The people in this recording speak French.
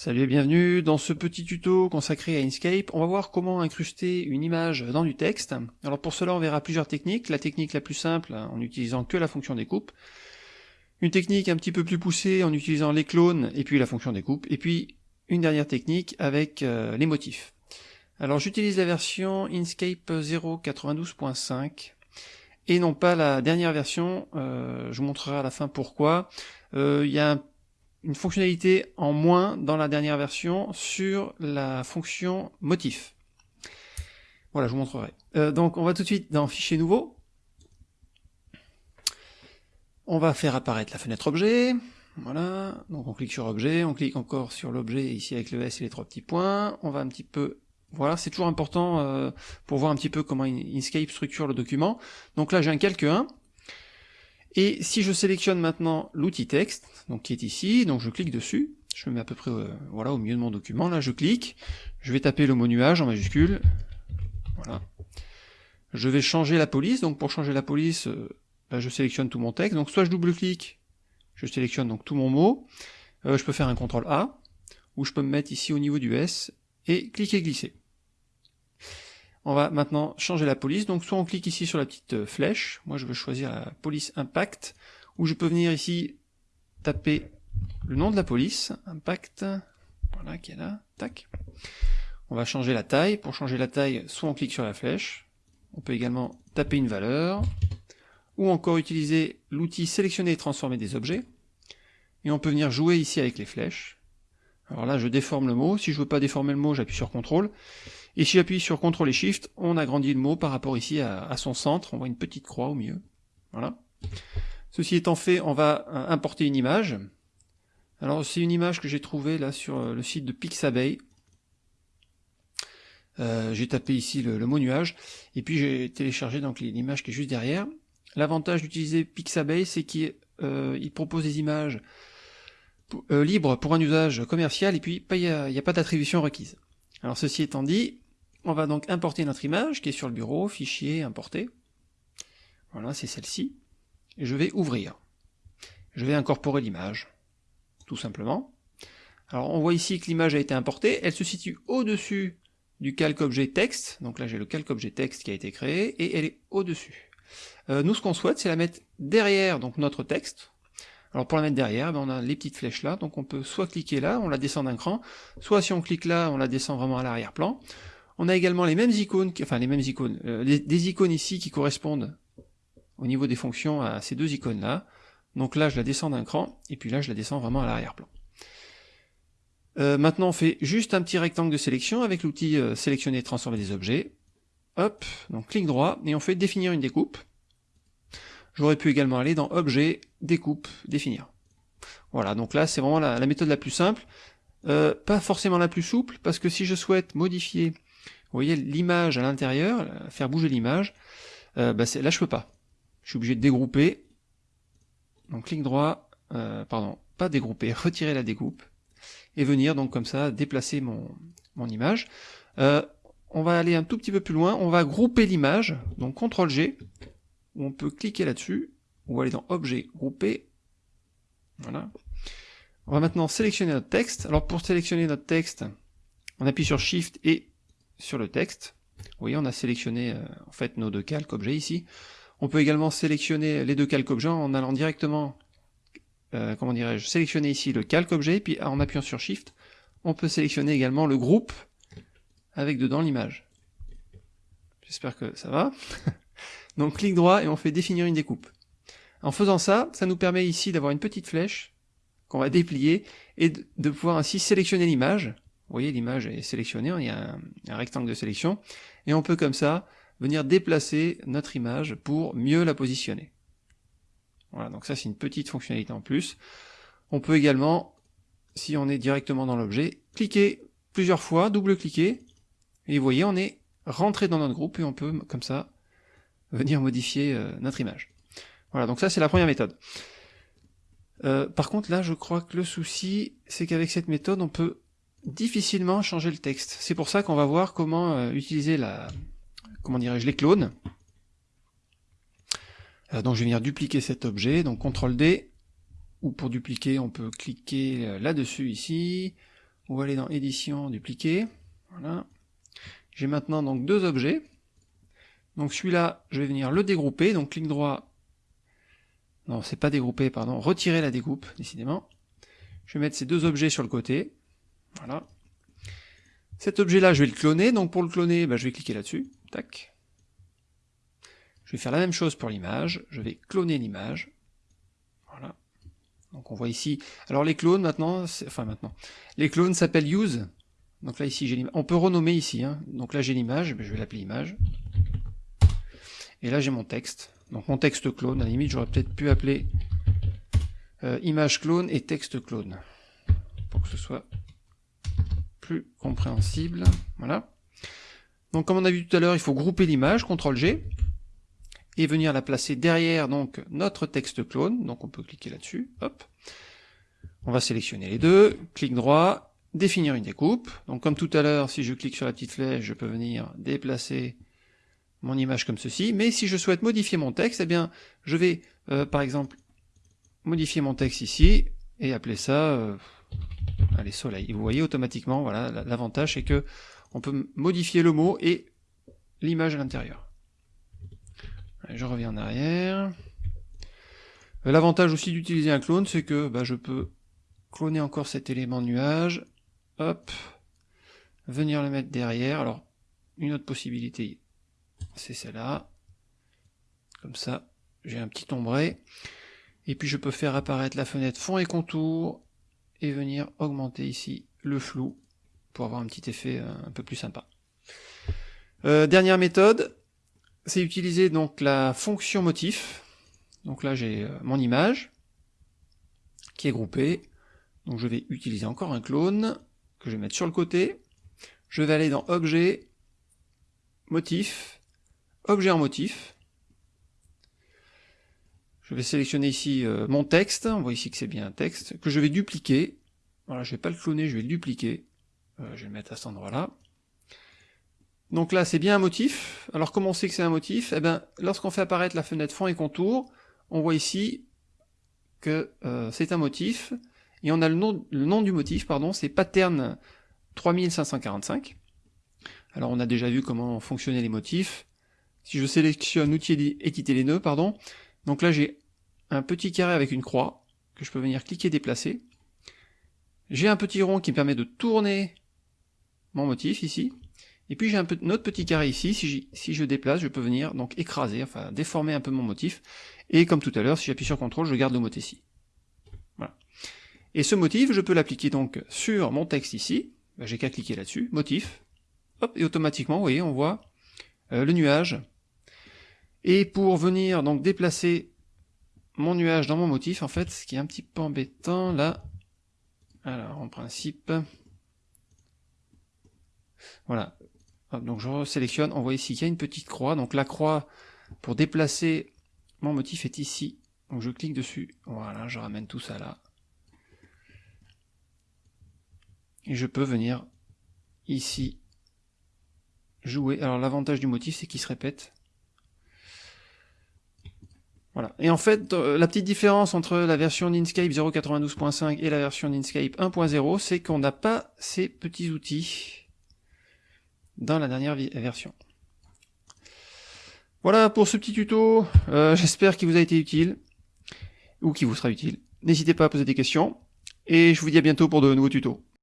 Salut et bienvenue dans ce petit tuto consacré à Inkscape. On va voir comment incruster une image dans du texte. Alors pour cela on verra plusieurs techniques. La technique la plus simple en utilisant que la fonction découpe. Une technique un petit peu plus poussée en utilisant les clones et puis la fonction découpe. Et puis une dernière technique avec euh, les motifs. Alors j'utilise la version Inkscape 0.92.5 et non pas la dernière version. Euh, je vous montrerai à la fin pourquoi. Euh, il y a un une fonctionnalité en moins dans la dernière version sur la fonction motif. Voilà, je vous montrerai. Euh, donc on va tout de suite dans Fichier nouveau. On va faire apparaître la fenêtre objet. Voilà, donc on clique sur objet, on clique encore sur l'objet ici avec le S et les trois petits points. On va un petit peu... Voilà, c'est toujours important euh, pour voir un petit peu comment Inkscape structure le document. Donc là j'ai un calque 1, et si je sélectionne maintenant l'outil texte, donc qui est ici, donc je clique dessus, je me mets à peu près euh, voilà, au milieu de mon document, là je clique, je vais taper le mot nuage en majuscule, voilà. Je vais changer la police, donc pour changer la police, euh, bah, je sélectionne tout mon texte, donc soit je double-clique, je sélectionne donc tout mon mot, euh, je peux faire un CTRL A, ou je peux me mettre ici au niveau du S, et cliquer glisser. On va maintenant changer la police, donc soit on clique ici sur la petite euh, flèche, moi je veux choisir la police impact, ou je peux venir ici taper le nom de la police, impact, voilà qui est là, tac. On va changer la taille, pour changer la taille, soit on clique sur la flèche, on peut également taper une valeur, ou encore utiliser l'outil sélectionner et transformer des objets, et on peut venir jouer ici avec les flèches. Alors là je déforme le mot, si je veux pas déformer le mot j'appuie sur CTRL, et si j'appuie sur CTRL et SHIFT, on agrandit le mot par rapport ici à, son centre, on voit une petite croix au milieu. Voilà. Ceci étant fait, on va euh, importer une image. Alors c'est une image que j'ai trouvée là sur euh, le site de Pixabay. Euh, j'ai tapé ici le, mot nuage, et puis j'ai téléchargé donc l'image qui est juste derrière. L'avantage d'utiliser Pixabay, c'est qu'il propose des images libres pour un usage commercial, et puis il n'y a, a, pas d'attribution requise. Alors ceci étant dit, on va donc importer notre image qui est sur le bureau, fichier, importer. Voilà, c'est celle-ci. Je vais ouvrir. Je vais incorporer l'image, tout simplement. Alors on voit ici que l'image a été importée, elle se situe au-dessus du calque objet texte, donc là j'ai le calque objet texte qui a été créé, et elle est au-dessus. Euh, nous ce qu'on souhaite c'est la mettre derrière notre texte. Alors pour la mettre derrière, ben, on a les petites flèches là, donc on peut soit cliquer là, on la descend d'un cran, soit si on clique là, on la descend vraiment à l'arrière-plan. On a également les mêmes icônes, enfin les mêmes icônes, euh, des icônes ici qui correspondent au niveau des fonctions à ces deux icônes là. Donc là je la descends d'un cran, et puis là je la descends vraiment à l'arrière-plan. Euh, maintenant on fait juste un petit rectangle de sélection avec l'outil euh, sélectionner et transformer des objets. Hop, donc clic droit, et on fait définir une découpe. J'aurais pu également aller dans objet, découpe, définir. Voilà, donc là c'est vraiment la, méthode la plus simple. pas forcément la plus souple, parce que si je souhaite modifier vous voyez l'image à l'intérieur, euh, faire bouger l'image, euh, bah là je peux pas. Je suis obligé de dégrouper. Donc clic droit, euh, pardon, pas dégrouper, retirer la découpe, et venir donc comme ça déplacer mon, mon image. on va aller un tout petit peu plus loin, on va grouper l'image, donc CTRL G, où on peut cliquer là-dessus, ou aller dans Objet, Grouper, voilà. On va maintenant sélectionner notre texte. Alors pour sélectionner notre texte, on appuie sur Shift et sur le texte. Vous voyez, on a sélectionné euh, en fait nos deux calques objets ici. On peut également sélectionner les deux calques objets en allant directement, euh, comment dirais-je, sélectionner ici le calque objet, puis en appuyant sur Shift, on peut sélectionner également le groupe avec dedans l'image. J'espère que ça va. Donc clic droit et on fait définir une découpe. En faisant ça, ça nous permet ici d'avoir une petite flèche qu'on va déplier et de pouvoir ainsi sélectionner l'image vous voyez, l'image est sélectionnée, il y a un, rectangle de sélection, et on peut comme ça venir déplacer notre image pour mieux la positionner. Voilà, donc ça c'est une petite fonctionnalité en plus. On peut également, si on est directement dans l'objet, cliquer plusieurs fois, double-cliquer, et vous voyez, on est rentré dans notre groupe, et on peut, comme ça, venir modifier euh, notre image. Voilà, donc ça c'est la première méthode. Euh, par contre là, je crois que le souci, c'est qu'avec cette méthode, on peut difficilement changer le texte. C'est pour ça qu'on va voir comment euh, utiliser la, comment dirais-je, les clones. Euh, donc je vais venir dupliquer cet objet, donc CTRL D, ou pour dupliquer on peut cliquer euh, là-dessus ici, ou aller dans édition, dupliquer. Voilà. J'ai maintenant donc deux objets. Donc celui-là, je vais venir le dégrouper, donc clic droit. Non, c'est pas dégroupé, pardon, retirer la découpe, décidément. Je vais mettre ces deux objets sur le côté. Voilà. Cet objet-là, je vais le cloner, donc pour le cloner, bah, je vais cliquer là-dessus. Tac. Je vais faire la même chose pour l'image, je vais cloner l'image. Voilà. Donc on voit ici. Alors les clones maintenant, enfin maintenant, les clones s'appellent use. Donc là ici j'ai l'image. On peut renommer ici. Hein. Donc là j'ai l'image, je vais l'appeler image. Et là j'ai mon texte. Donc mon texte clone, à la limite j'aurais peut-être pu appeler euh, image clone et texte clone. Pour que ce soit compréhensible. Voilà. Donc comme on a vu tout à l'heure, il faut grouper l'image, CTRL G et venir la placer derrière donc notre texte clone. Donc on peut cliquer là-dessus, hop. On va sélectionner les deux, clic droit, définir une découpe. Donc comme tout à l'heure, si je clique sur la petite flèche, je peux venir déplacer mon image comme ceci. Mais si je souhaite modifier mon texte, eh bien je vais euh, par exemple modifier mon texte ici et appeler ça euh, allez soleil. vous voyez automatiquement, voilà, l'avantage c'est que on peut modifier le mot et l'image à l'intérieur je reviens en arrière. Euh, l'avantage aussi d'utiliser un clone, c'est que bah, je peux cloner encore cet élément nuage, hop, venir le mettre derrière. Alors, une autre possibilité, c'est celle-là. Comme ça, j'ai un petit ombré. Et puis je peux faire apparaître la fenêtre fond et contour, et venir augmenter ici le flou, pour avoir un petit effet euh, un peu plus sympa. Euh, dernière méthode, c'est utiliser donc la fonction motif. Donc là j'ai euh, mon image qui est groupée. Donc je vais utiliser encore un clone que je vais mettre sur le côté. Je vais aller dans objet, motif, objet en motif. Je vais sélectionner ici euh, mon texte, on voit ici que c'est bien un texte, que je vais dupliquer. Voilà, je vais pas le cloner, je vais le dupliquer. Euh, je vais le mettre à cet endroit-là. Donc là, c'est bien un motif. Alors comment on sait que c'est un motif? Eh bien, lorsqu'on fait apparaître la fenêtre fond et contour, on voit ici que euh, c'est un motif, et on a le nom, le nom du motif, pardon, c'est pattern 3545. Alors on a déjà vu comment fonctionnaient les motifs. Si je sélectionne outil éditer les nœuds, pardon, donc là j'ai un petit carré avec une croix, que je peux venir cliquer déplacer. J'ai un petit rond qui me permet de tourner mon motif ici. Et puis j'ai un, autre petit carré ici, si, je déplace, je peux venir donc écraser, enfin déformer un peu mon motif, et comme tout à l'heure, si j'appuie sur CTRL, je garde le motif ici. Et ce motif, je peux l'appliquer donc sur mon texte ici, ben, j'ai qu'à cliquer là-dessus, motif, hop, et automatiquement, vous voyez, on voit euh, le nuage. Et pour venir donc déplacer mon nuage dans mon motif, en fait, ce qui est un petit peu embêtant, là, alors en principe, voilà, donc je sélectionne, on voit ici qu'il y a une petite croix, donc la croix pour déplacer mon motif est ici, donc je clique dessus, voilà, je ramène tout ça là. Et je peux venir ici jouer. Alors l'avantage du motif c'est qu'il se répète. Voilà. Et en fait, euh, la petite différence entre la version d'Inkscape 0.92.5 et la version d'Inkscape 1.0, c'est qu'on n'a pas ces petits outils dans la dernière version. Voilà pour ce petit tuto, euh, j'espère qu'il vous a été utile, ou qu'il vous sera utile. N'hésitez pas à poser des questions, et je vous dis à bientôt pour de nouveaux tutos.